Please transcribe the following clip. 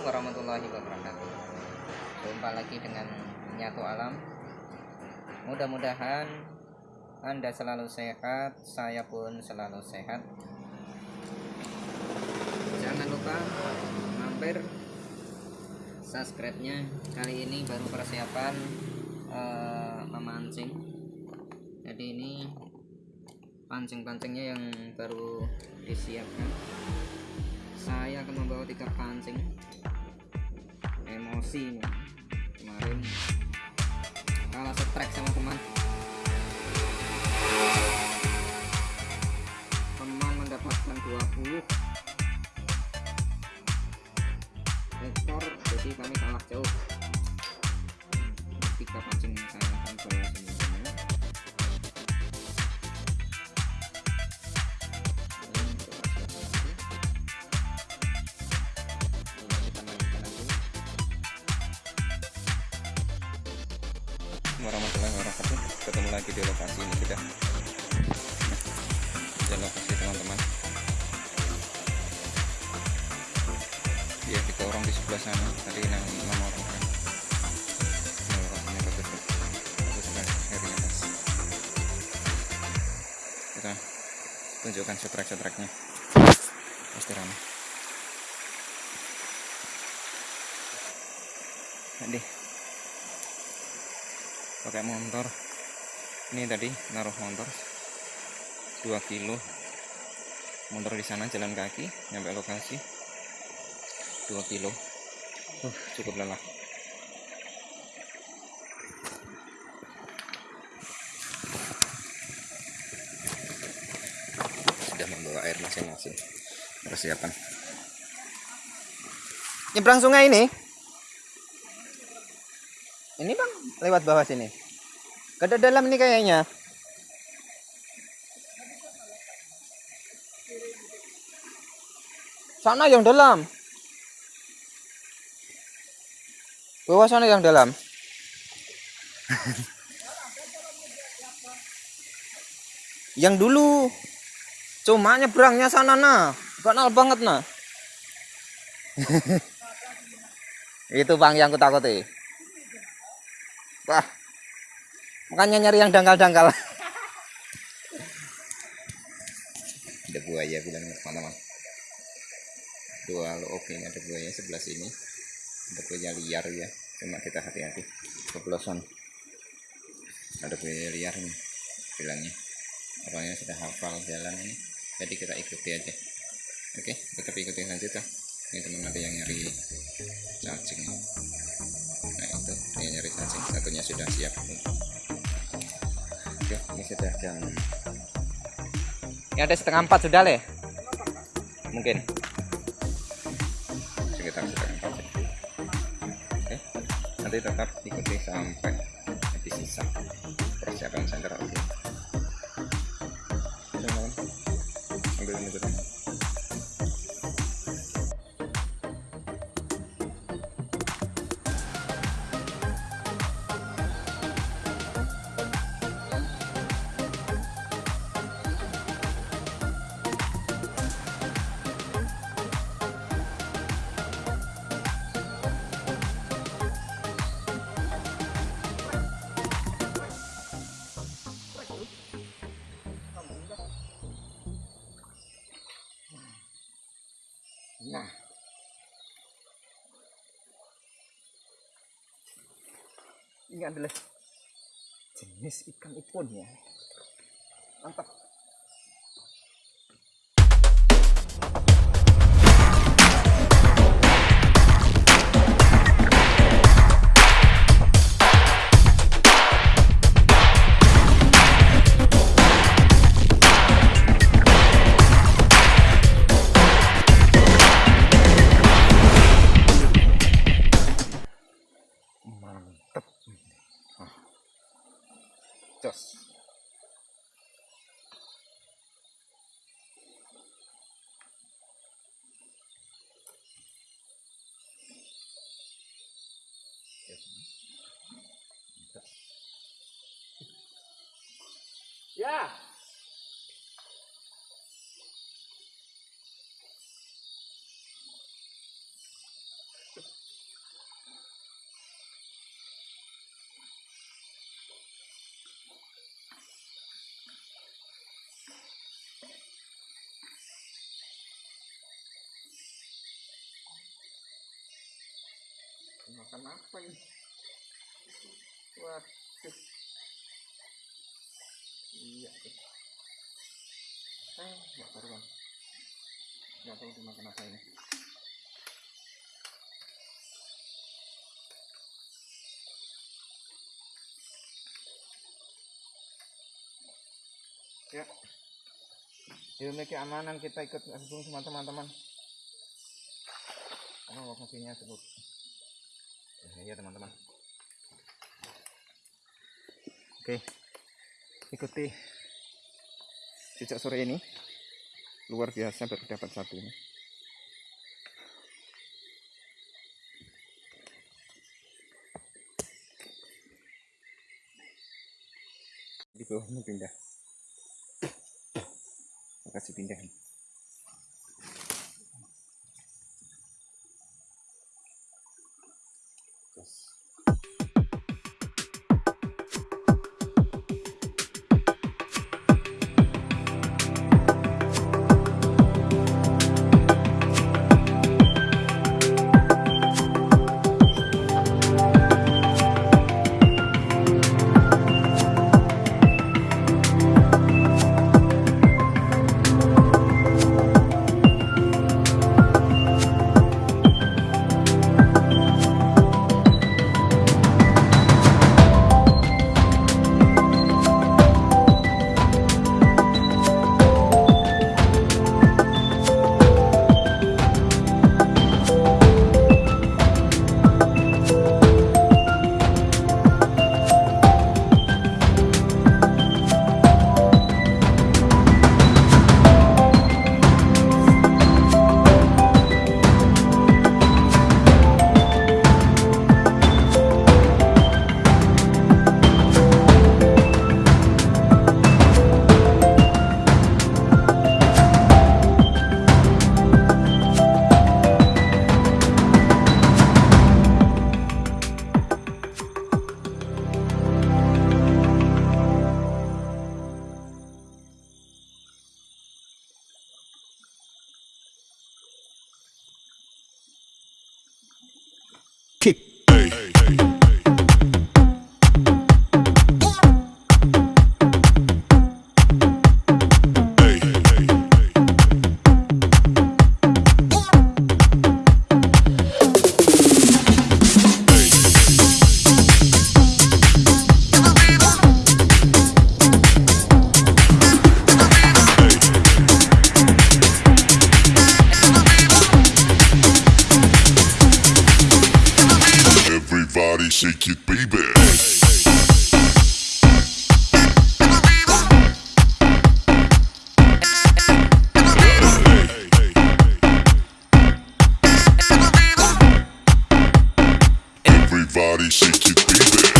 Assalamualaikum warahmatullahi wabarakatuh. Jumpa lagi dengan Nyatu Alam. Mudah-mudahan Anda selalu sehat Saya pun selalu sehat. Jangan lupa Mampir Subscribe-nya. Kali ini baru persiapan eh, Memancing. Jadi ini Pancing-pancingnya yang baru disiapkan. Saya akan membawa tiga pancing emosi kemarin. Kalah setrek sama teman warahmatullahi wabarakatuh. Ketemu lagi di lokasi ini sudah. Di lokasi teman-teman. Ya kita orang di sebelah sana tadi enam enam orang kan. Mas kita tunjukkan setrek-setreknya. Pasti ramai. Aduh pakai motor ini tadi naruh motor 2 kilo. Motor di sana jalan kaki nyampe lokasi. 2 kilo. Uh, cukup lelah. Sudah membawa air masing-masing. Persiapan. Nyebrang sungai ini ini bang lewat bawah sini. Ada dalam ini kayaknya. Sana yang dalam. Bawah sana yang dalam. Yang dulu. Cuma nyebrangnya sana nah kenal banget nah itu bang yang kutakuti wah. Makanya nyari yang dangkal-dangkal. Ada buaya bilang teman-teman dua lo oke ada buaya sebelah sini. Ada buaya liar ya. Cuma kita hati-hati. Keplosan. Ada buaya liar nih bilangnya. Apalagi sudah hafal jalan ini? Jadi kita ikuti aja. Oke tetap ikuti lanjut ya. Ini teman ada yang nyari cacing satunya sudah siap. Oke ini sudah jam. Ini ada setengah empat sudah le? Mungkin. Sekitar setengah empat. Oke nanti tetap ikuti sampai nah. Ini adalah jenis ikan ipon ya. Mantap jos. Ya makan apa ini? Waduh. Iya tuh eh nggak karuan nggak tahu dimakan apa ini. Ya. Demi keamanan kita ikut gabung sama teman-teman. Karena lokasinya cukup ya teman-teman. Oke ikuti sejak sore ini. Luar biasa baru dapat satu ini. Di bawahnya pindah. Kasih pindah Everybody shake it, baby. Everybody shake it. Baby.